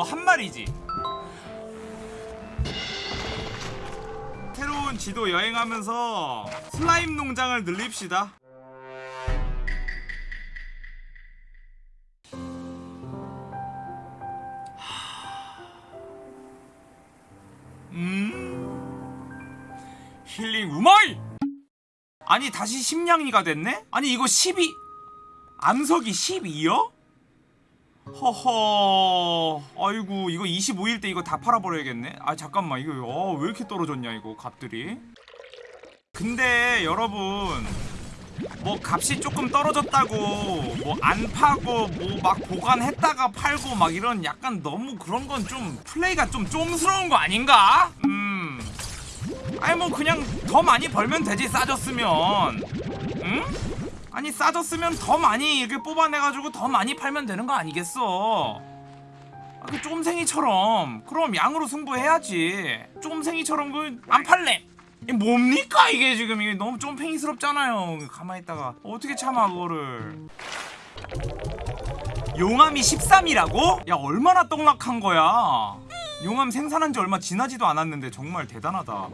너 한 마리지 새로운 지도 여행하면서 슬라임 농장을 늘립시다 음 힐링 우마이 아니 다시 심량이가 됐네? 아니 이거 12 암석이 12요? 허허. 아이고 이거 25일 때 이거 다 팔아버려야겠네. 아 잠깐만. 이거 어, 왜 이렇게 떨어졌냐 이거 값들이? 근데 여러분 뭐 값이 조금 떨어졌다고 뭐 안 파고 뭐 막 보관했다가 팔고 막 이런 약간 너무 그런 건 좀 플레이가 좀 쫌스러운 거 아닌가? 음. 아니 뭐 그냥 더 많이 벌면 되지 싸졌으면. 응? 아니 싸졌으면 더 많이 이렇게 뽑아내가지고 더 많이 팔면 되는 거 아니겠어? 아, 그 쫌생이처럼. 그럼 양으로 승부해야지. 쫌생이처럼 그 안 팔래. 이게 뭡니까 이게 지금? 이게 너무 쫌팽이스럽잖아요. 가만히 있다가. 어떻게 참아 그거를? 용암이 13이라고? 야 얼마나 떡락한 거야? 용암 생산한 지 얼마 지나지도 않았는데 정말 대단하다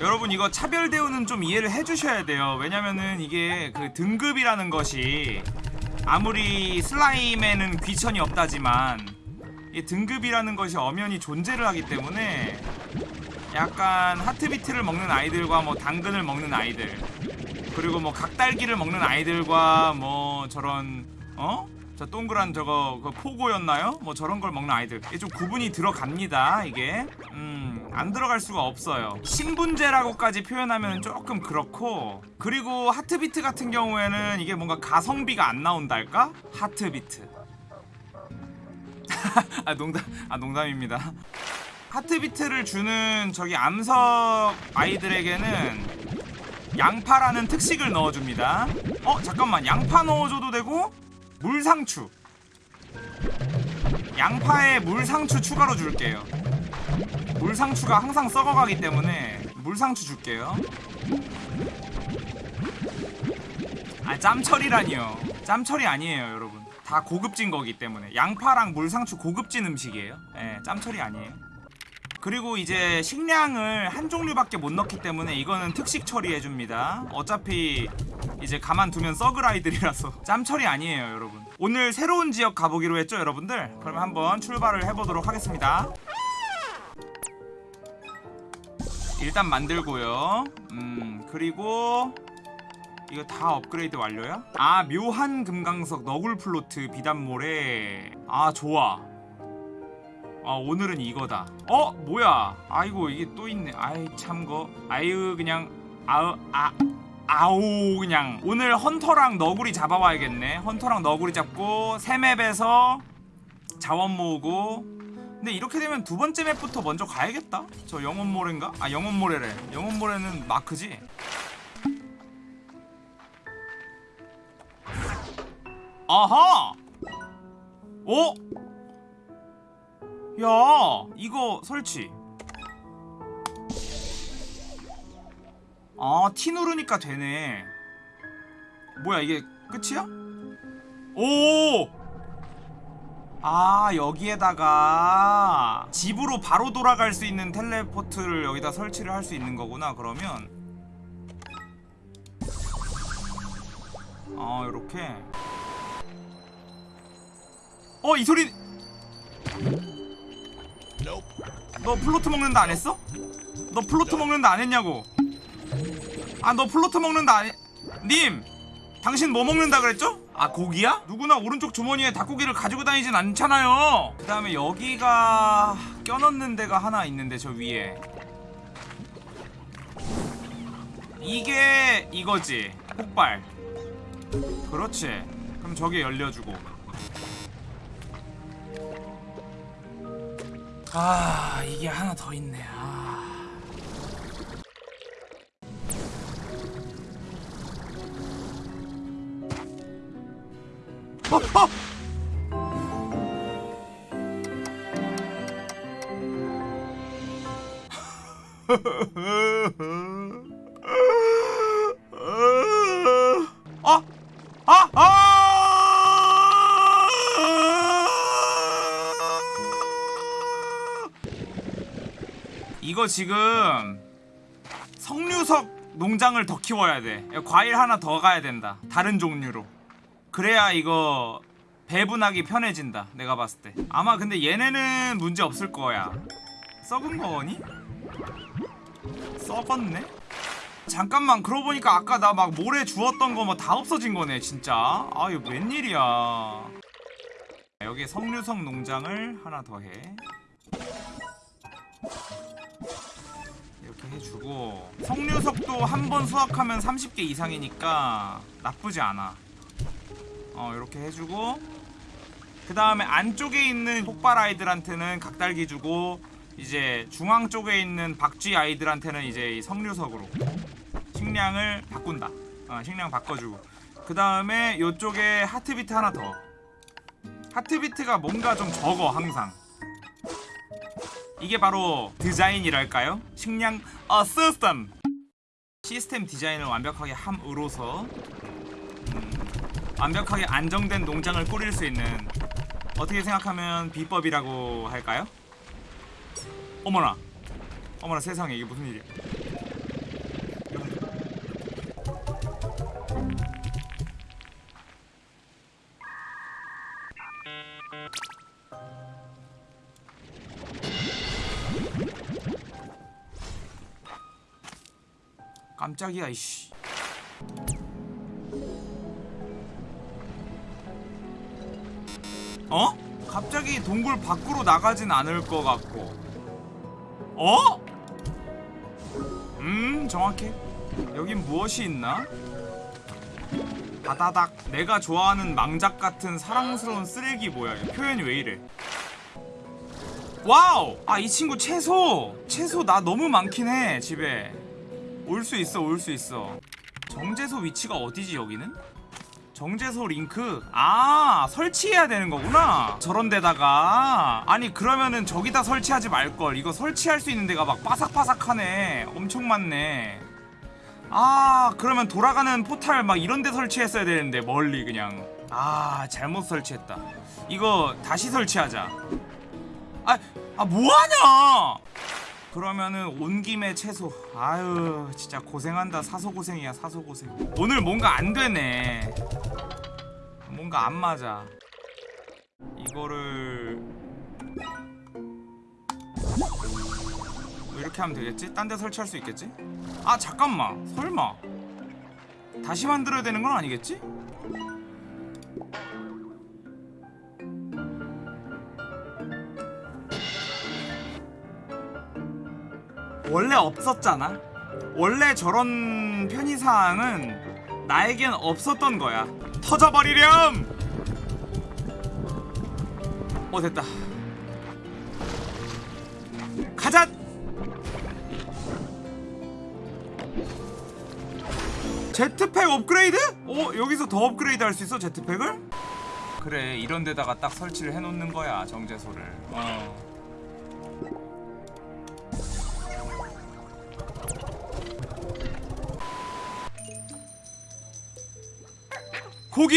여러분 이거 차별 대우는 좀 이해를 해주셔야 돼요 왜냐면은 이게 그 등급이라는 것이 아무리 슬라임에는 귀천이 없다지만 이 등급이라는 것이 엄연히 존재를 하기 때문에 약간 하트비트를 먹는 아이들과 뭐 당근을 먹는 아이들 그리고 뭐 각달기를 먹는 아이들과 뭐 저런 어? 저 동그란 저거 그 포고였나요? 뭐 저런 걸 먹는 아이들. 이게 좀 구분이 들어갑니다 이게. 음 안 들어갈 수가 없어요. 신분제라고까지 표현하면 조금 그렇고 그리고 하트비트 같은 경우에는 이게 뭔가 가성비가 안 나온달까? 하트비트. 아 농담 아 농담입니다. 하트비트를 주는 저기 암석 아이들에게는 양파라는 특식을 넣어줍니다. 어 잠깐만. 양파 넣어줘도 되고 물상추. 양파에 물상추 추가로 줄게요. 물상추가 항상 썩어가기 때문에 물상추 줄게요. 아 짬철이라니요. 짬철이 아니에요 여러분. 다 고급진 거기 때문에. 양파랑 물상추 고급진 음식이에요. 예, 짬철이 아니에요 그리고 이제 식량을 한 종류밖에 못 넣기 때문에 이거는 특식 처리해줍니다. 어차피 이제 가만두면 썩을 아이들이라서. 짬 처리 아니에요 여러분. 오늘 새로운 지역 가보기로 했죠 여러분들? 그러면 한번 출발을 해보도록 하겠습니다. 일단 만들고요. 음 그리고 이거 다 업그레이드 완료야? 아 묘한 금강석 너굴 플로트 비단모래 아 좋아 아 오늘은 이거다. 어 뭐야? 아이고 이게 또 있네. 아이 참거. 아유 그냥 아으 아 아오 그냥. 오늘 hunter랑 너구리 잡아와야겠네. hunter랑 너구리 잡고 새 map에서 자원 모으고. 근데 이렇게 되면 두 번째 맵부터 먼저 가야겠다? 저 영혼모래인가? 아 영혼모래래. 영혼모래는 마크지? 아하! 어? 야 이거 설치. 아 T 누르니까 되네. 뭐야 이게 끝이야? 오! 아 여기에다가 집으로 바로 돌아갈 수 있는 teleport를 여기다 설치를 할 수 있는 거구나 그러면. 아 요렇게. 어 이 소리 너 plort 먹는다 안 했어? 너 plort 먹는다 안 했냐고 아 너 플로트 먹는다 안 해... 님! 당신 뭐 먹는다 그랬죠? 아 고기야? 누구나 오른쪽 주머니에 닭고기를 가지고 다니진 않잖아요 그 다음에 여기가 껴넣는 데가 하나 있는데 저 위에 이게 이거지 폭발 그렇지 그럼 저기 열려주고 아 이게 하나 더 있네 아. 어, 어! 아! 아! 아! 이거 지금 석류석 농장을 더 키워야 돼. 과일 하나 더 가야 된다. 다른 종류로. 그래야 이거 배분하기 편해진다 내가 봤을 때. 아마 근데 얘네는 문제 없을 거야. 썩은 거니? 썩었네? 잠깐만 그러고 보니까 아까 나 막 모래 주웠던 거 뭐 다 없어진 거네 진짜. 아 이거 웬일이야. 여기 석류석 농장을 하나 더해 이렇게 해주고 석류석도 한 번 수확하면 30개 이상이니까 나쁘지 않아. 어 이렇게 해주고 그 다음에 안쪽에 있는 폭발 아이들한테는 각달기 주고 이제 중앙 쪽에 있는 박쥐 아이들한테는 이제 이 석류석으로 식량을 바꾼다. 어, 식량 바꿔주고. 그 다음에 이쪽에 하트비트 하나 더. 하트비트가 뭔가 좀 적어 항상 이게 바로 디자인이랄까요? 식량 어 시스템 시스템 디자인을 완벽하게 함으로써 음, 완벽하게 안정된 농장을 꾸릴 수 있는 어떻게 생각하면 비법이라고 할까요? 어머나 어머나 세상에 이게 무슨 일이야 깜짝이야 이씨. 어? 갑자기 동굴 밖으로 나가진 않을 것 같고. 어? 음 정확해. 여긴 무엇이 있나? 다다닥. 내가 좋아하는 망작 같은 사랑스러운 쓰레기 뭐야? 표현이 왜 이래? Wow! 아 이 친구 채소! 채소 나 너무 많긴 해 집에 올 수 있어 올 수 있어. 정제소 위치가 어디지 여기는? 정제소 링크? 아 설치해야 되는 거구나. 저런 데다가. 아니 그러면은 저기다 설치하지 말걸. 이거 설치할 수 있는 데가 막 바삭바삭하네. 엄청 많네. 아 그러면 돌아가는 포탈 막 이런 데 설치했어야 되는데 멀리 그냥. 아 잘못 설치했다. 이거 다시 설치하자. 아, 아 뭐하냐 그러면은 온 김에 채소. 아유 진짜 고생한다. 사소 고생이야 사소 고생. 오늘 뭔가 안 되네. 뭔가 안 맞아. 이거를 뭐 이렇게 하면 되겠지? 딴 데 설치할 수 있겠지? 아 잠깐만. 설마. 다시 만들어야 되는 건 아니겠지? 원래 없었잖아. 원래 저런 편의사항은 나에겐 없었던 거야. 터져버리렴! 어, 됐다. 가자! 제트팩 업그레이드? 어, 여기서 더 업그레이드 할 수 있어, 제트팩을? 그래, 이런 데다가 딱 설치를 해놓는 거야, 정제소를. 어. 고기!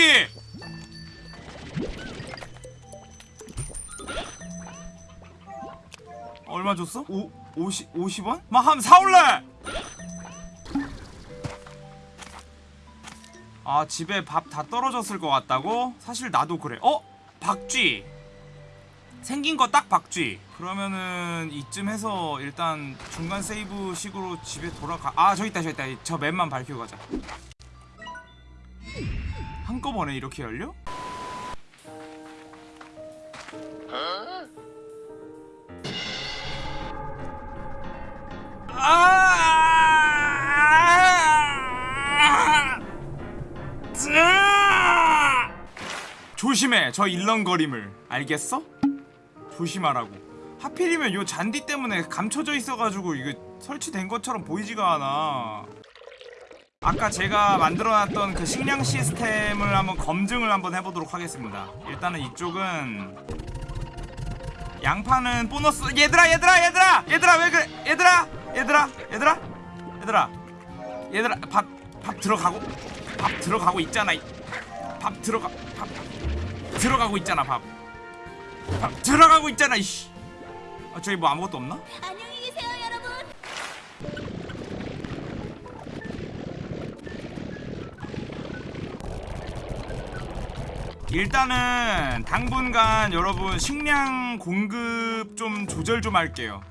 얼마 줬어? 오, 50, 50원? 막 한번 사올래! 아 집에 밥 다 떨어졌을 것 같다고? 사실 나도 그래 어? 박쥐 생긴 거 딱 박쥐 그러면은 이쯤 해서 일단 중간 세이브 식으로 집에 돌아가 아 저기 있다 저기 있다 저 맵만 밝히고 가자 한꺼번에 이렇게 열려? 아! 자! 조심해 저 일렁거림을 알겠어? 조심하라고 하필이면 요 잔디 때문에 감춰져 있어가지고 이거 설치된 것처럼 보이지가 않아 아까 제가 만들어놨던 그 식량 시스템을 한번 검증을 한번 해보도록 하겠습니다. 일단은 이쪽은 양파는 보너스 얘들아 얘들아 얘들아! 얘들아 왜 그래? 얘들아 얘들아 얘들아 얘들아 얘들아 밥 밥 들어가고? 밥 들어가고 있잖아. 이. 밥 들어가 밥 들어가고 있잖아 밥. 밥 들어가고 있잖아 이씨. 아 저기 뭐 아무것도 없나? 일단은 당분간 여러분 식량 공급 좀 조절 좀 할게요.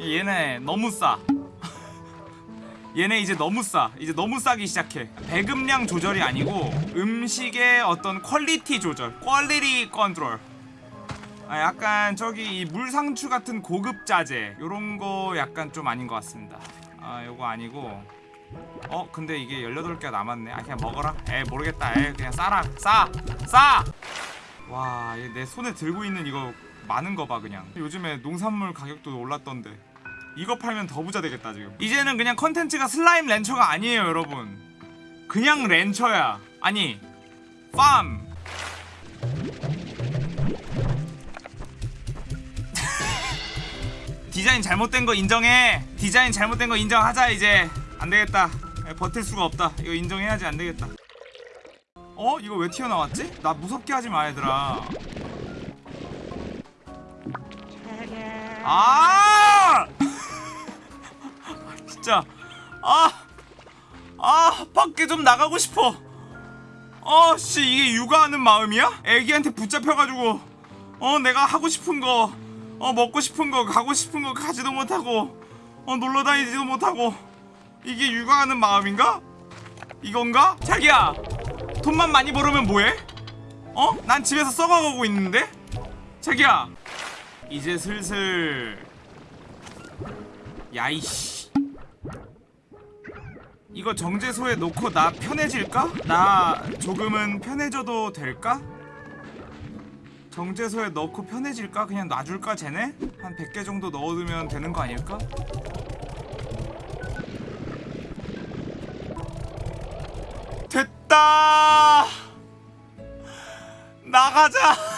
얘네 너무 싸. 얘네 이제 너무 싸. 이제 너무 싸기 시작해. 배급량 조절이 아니고 음식의 어떤 quality 조절 quality control. 아 약간 저기 이 물상추 같은 고급 자재 요런 거 약간 좀 아닌 것 같습니다. 아 요거 아니고 어 근데 이게 18개가 남았네. 아 그냥 먹어라. 에 모르겠다. 에 그냥 싸라. 싸싸와내 손에 들고 있는 이거 많은 거 봐 그냥. 요즘에 농산물 가격도 올랐던데. 이거 팔면 더 부자 되겠다 지금. 이제는 그냥 컨텐츠가 Slime Rancher가 아니에요 여러분. 그냥 rancher야. 아니 farm 디자인 잘못된 거 인정해. 디자인 잘못된 거 인정하자 이제 안되겠다. 버틸 수가 없다. 이거 인정해야지 안되겠다. 어? 이거 왜 튀어나왔지? 나 무섭게 하지 마 얘들아. 아! 진짜. 아. 아, 밖에 좀 나가고 싶어. 어, 씨, 이게 육아하는 마음이야? 애기한테 붙잡혀가지고, 어, 내가 하고 싶은 거, 어, 먹고 싶은 거, 가고 싶은 거 가지도 못하고, 어, 놀러 다니지도 못하고, 이게 육아하는 마음인가? 이건가? 자기야, 돈만 많이 벌으면 뭐해? 어? 난 집에서 썩어가고 있는데? 자기야, 이제 슬슬, 야이씨. 이거 정제소에 놓고 나 편해질까? 나 조금은 편해져도 될까? 정제소에 넣고 편해질까? 그냥 놔줄까 쟤네? 한 100개 정도 넣어두면 되는 거 아닐까? 나가자